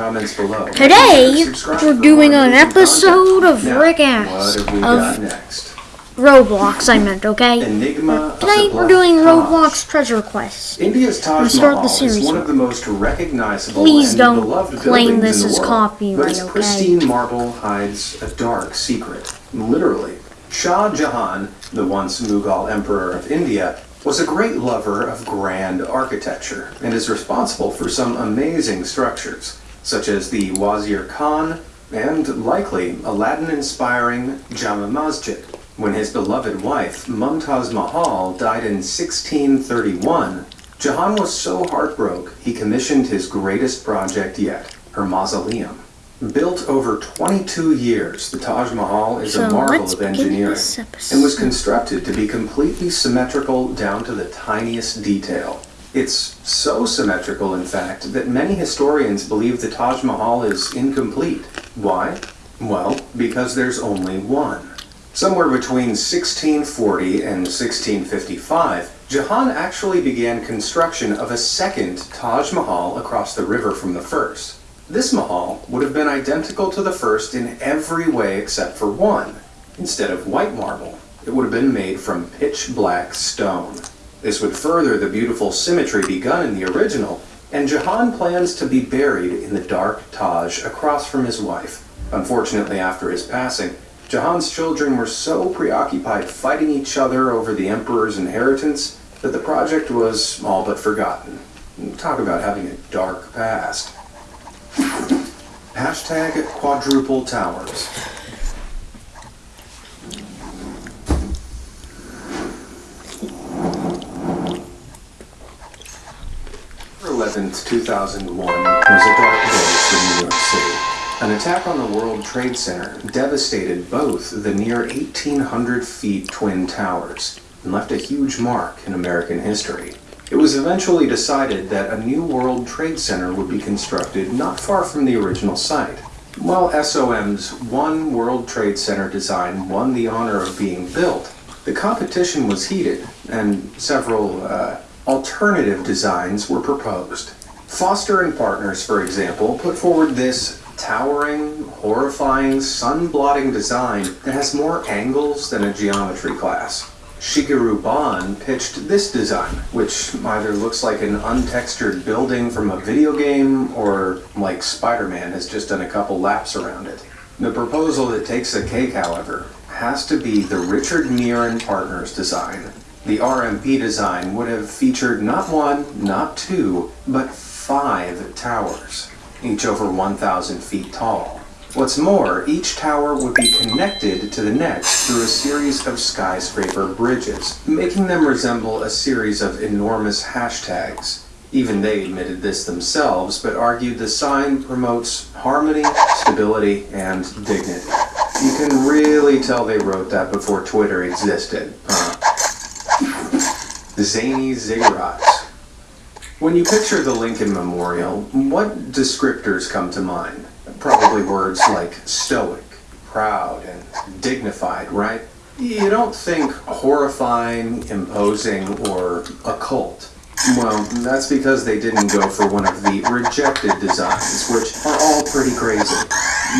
comments below. Today, we're doing an episode content. of Now, Rick Ass, What have we of- got next? Roblox, I meant, okay? Enigma the we're doing. Roblox Treasure Quest. India's Taj Let's start the Mahal is series one of the most recognizable Please and don't beloved claim this in the as world. copyright, but okay? pristine marble hides a dark secret. Literally, Shah Jahan, the once Mughal emperor of India, was a great lover of grand architecture and is responsible for some amazing structures, such as the Wazir Khan and likely Aladdin-inspiring Jama Masjid. When his beloved wife, Mumtaz Mahal, died in 1631, Jahan was so heartbroken he commissioned his greatest project yet, her mausoleum. Built over 22 years, the Taj Mahal is So, a marvel of engineering and was constructed to be completely symmetrical down to the tiniest detail. It's so symmetrical, in fact, that many historians believe the Taj Mahal is incomplete. Why? Well, because there's only one. Somewhere between 1640 and 1655, Jahan actually began construction of a second Taj Mahal across the river from the first. This Mahal would have been identical to the first in every way except for one. Instead of white marble, it would have been made from pitch black stone. This would further the beautiful symmetry begun in the original, and Jahan plans to be buried in the dark Taj across from his wife. Unfortunately, after his passing, Jahan's children were so preoccupied fighting each other over the emperor's inheritance that the project was all but forgotten. Talk about having a dark past. Hashtag quadruple towers. 11th, 2001 was a dark day for New York City. An attack on the World Trade Center devastated both the near 1,800 feet Twin Towers and left a huge mark in American history. It was eventually decided that a new World Trade Center would be constructed not far from the original site. While SOM's One World Trade Center design won the honor of being built, the competition was heated and several uh, alternative designs were proposed. Foster and Partners, for example, put forward this towering, horrifying, sun-blotting design that has more angles than a geometry class. Shigeru Ban pitched this design, which either looks like an untextured building from a video game or like Spider-Man has just done a couple laps around it. The proposal that takes the cake, however, has to be the Richard Meier and Partners design. The RMP design would have featured not one, not two, but five towers, each over 1,000 feet tall. What's more, each tower would be connected to the next through a series of skyscraper bridges, making them resemble a series of enormous hashtags. Even they admitted this themselves, but argued the sign promotes harmony, stability, and dignity. You can really tell they wrote that before Twitter existed? Zany ziggurats. When you picture the Lincoln Memorial, what descriptors come to mind? Probably words like stoic, proud, and dignified, right? You don't think horrifying, imposing, or occult. Well, that's because they didn't go for one of the rejected designs, which are all pretty crazy.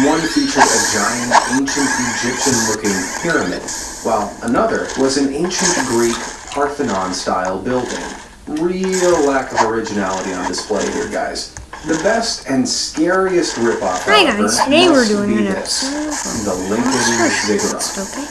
One featured a giant ancient Egyptian-looking pyramid, while another was an ancient Greek Parthenon-style building. Real lack of originality on display here, guys. The best and scariest ripoff, Hi guys, today we're doing an episode The Lincoln Ziggurat.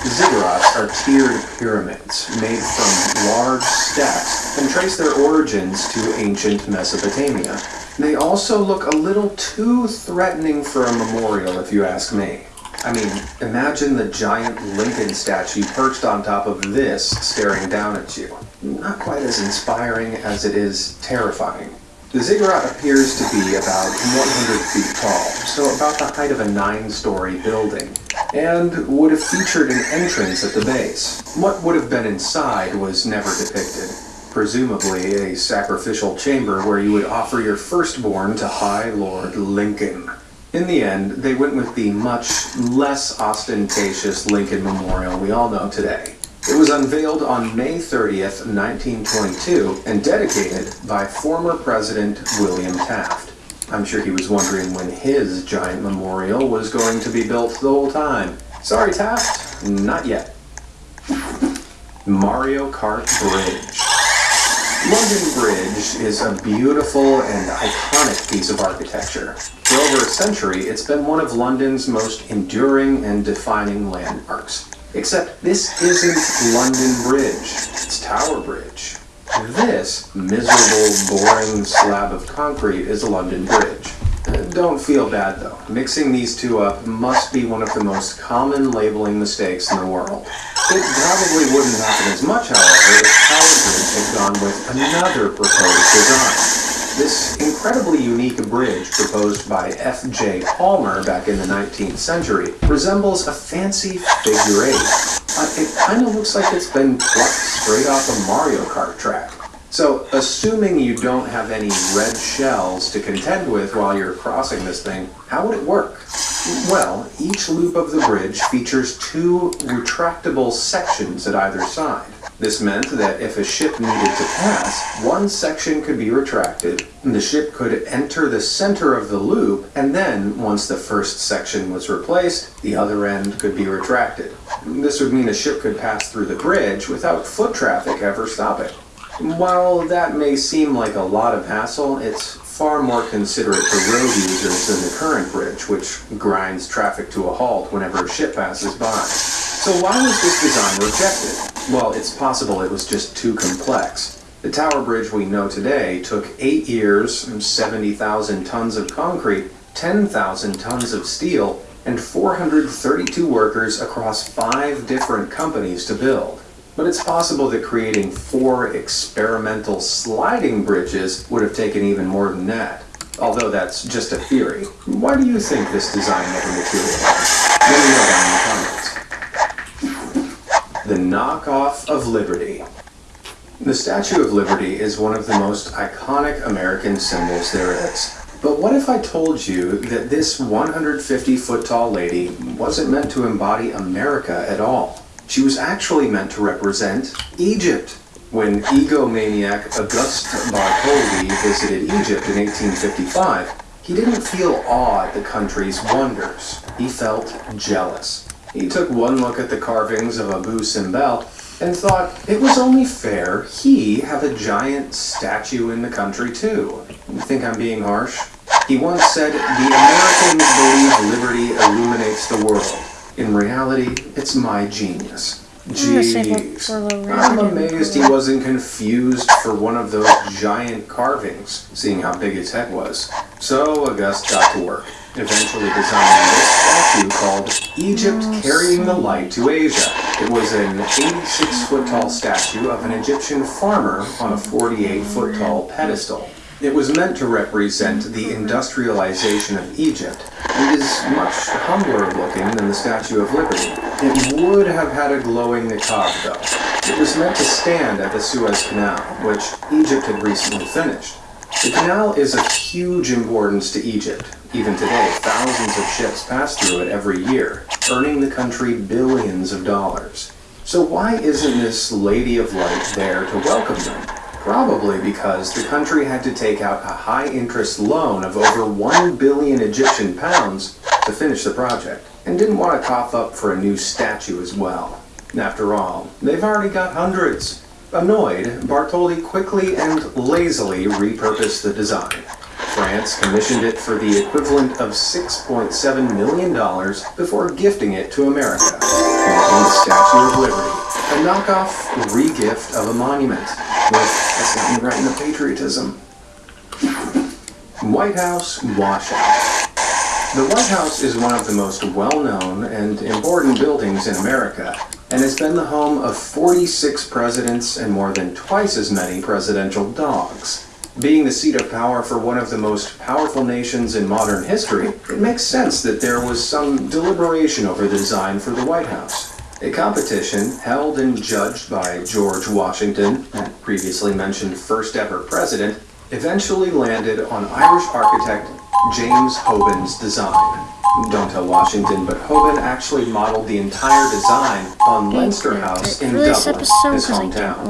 Ziggurats are tiered pyramids made from large stacks and trace their origins to ancient Mesopotamia. They also look a little too threatening for a memorial, if you ask me. I mean, imagine the giant Lincoln statue perched on top of this, staring down at you. Not quite as inspiring as it is terrifying. The ziggurat appears to be about 100 feet tall, so about the height of a nine-story building, and would have featured an entrance at the base. What would have been inside was never depicted. Presumably a sacrificial chamber where you would offer your firstborn to High Lord Lincoln. In the end, they went with the much less ostentatious Lincoln Memorial we all know today. It was unveiled on May 30th, 1922, and dedicated by former President William Taft. I'm sure he was wondering when his giant memorial was going to be built the whole time. Sorry, Taft, not yet. Mario Kart Bridge. London Bridge is a beautiful and iconic piece of architecture. For over a century, it's been one of London's most enduring and defining landmarks. Except this isn't London Bridge, it's Tower Bridge. This miserable, boring slab of concrete is a London Bridge. Don't feel bad though. Mixing these two up must be one of the most common labeling mistakes in the world. It probably wouldn't happen as much, however, if Tower had gone with another proposed design. This incredibly unique bridge proposed by F.J. Palmer back in the 19th century resembles a fancy figure eight. Uh, it kind of looks like it's been plucked straight off a Mario Kart track. So, assuming you don't have any red shells to contend with while you're crossing this thing, how would it work? Well, each loop of the bridge features two retractable sections at either side. This meant that if a ship needed to pass, one section could be retracted, the ship could enter the center of the loop, and then, once the first section was replaced, the other end could be retracted. This would mean a ship could pass through the bridge without foot traffic ever stopping. While that may seem like a lot of hassle, it's far more considerate to road users than the current bridge, which grinds traffic to a halt whenever a ship passes by. So why was this design rejected? Well, it's possible it was just too complex. The tower bridge we know today took eight years, 70,000 tons of concrete, 10,000 tons of steel, and 432 workers across five different companies to build. But it's possible that creating four experimental sliding bridges would have taken even more than that. Although that's just a theory. Why do you think this design never materialized? Let me know down in the comments. The knockoff of Liberty. The Statue of Liberty is one of the most iconic American symbols there is. But what if I told you that this 150 foot tall lady wasn't meant to embody America at all? She was actually meant to represent Egypt. When egomaniac Auguste Bartholdi visited Egypt in 1855, he didn't feel awe at the country's wonders. He felt jealous. He took one look at the carvings of Abu Simbel and thought it was only fair he have a giant statue in the country too. You think I'm being harsh? He once said, The Americans believe liberty illuminates the world. In reality, it's my genius. I'm gonna save up Jeez. for a little I'm amazed he wasn't confused for one of those giant carvings, seeing how big his head was. So August got to work, eventually designing this statue called Egypt oh, Carrying the Light to Asia. It was an 86 foot tall statue of an Egyptian farmer on a 48 foot tall pedestal. It was meant to represent the industrialization of Egypt and is much humbler looking than the Statue of Liberty. It would have had a glowing niqab though. It was meant to stand at the Suez Canal, which Egypt had recently finished. The canal is of huge importance to Egypt. Even today, thousands of ships pass through it every year, earning the country billions of dollars. So why isn't this Lady of Light there to welcome them? Probably because the country had to take out a high interest loan of over 1 billion Egyptian pounds to finish the project, and didn't want to cough up for a new statue as well. After all, they've already got hundreds. Annoyed, Bartholdi quickly and lazily repurposed the design. France commissioned it for the equivalent of $6.7 million before gifting it to America, making the Statue of Liberty a knockoff regift of a monument. With, that's got me right into patriotism. White House washout. The White House is one of the most well-known and important buildings in America, and has been the home of 46 presidents and more than twice as many presidential dogs. Being the seat of power for one of the most powerful nations in modern history, it makes sense that there was some deliberation over the design for the White House. A competition held and judged by George Washington, the previously mentioned first ever president, eventually landed on Irish architect James Hoban's design. Don't tell Washington, but Hoban actually modeled the entire design on Leinster House in Dublin, his hometown.